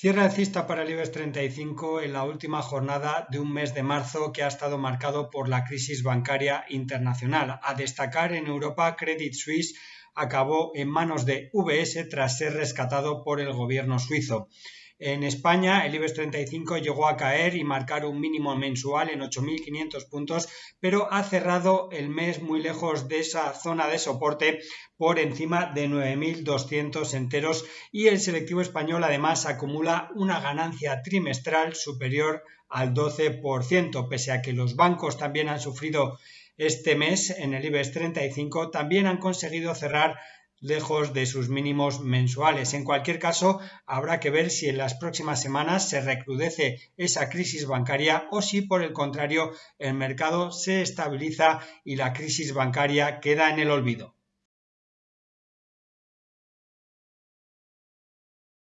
Cierra alcista para el IBEX 35 en la última jornada de un mes de marzo que ha estado marcado por la crisis bancaria internacional. A destacar en Europa, Credit Suisse acabó en manos de VS tras ser rescatado por el gobierno suizo. En España, el IBEX 35 llegó a caer y marcar un mínimo mensual en 8.500 puntos, pero ha cerrado el mes muy lejos de esa zona de soporte por encima de 9.200 enteros. Y el selectivo español además acumula una ganancia trimestral superior al 12%, pese a que los bancos también han sufrido este mes en el IBEX 35, también han conseguido cerrar lejos de sus mínimos mensuales. En cualquier caso, habrá que ver si en las próximas semanas se recrudece esa crisis bancaria o si, por el contrario, el mercado se estabiliza y la crisis bancaria queda en el olvido.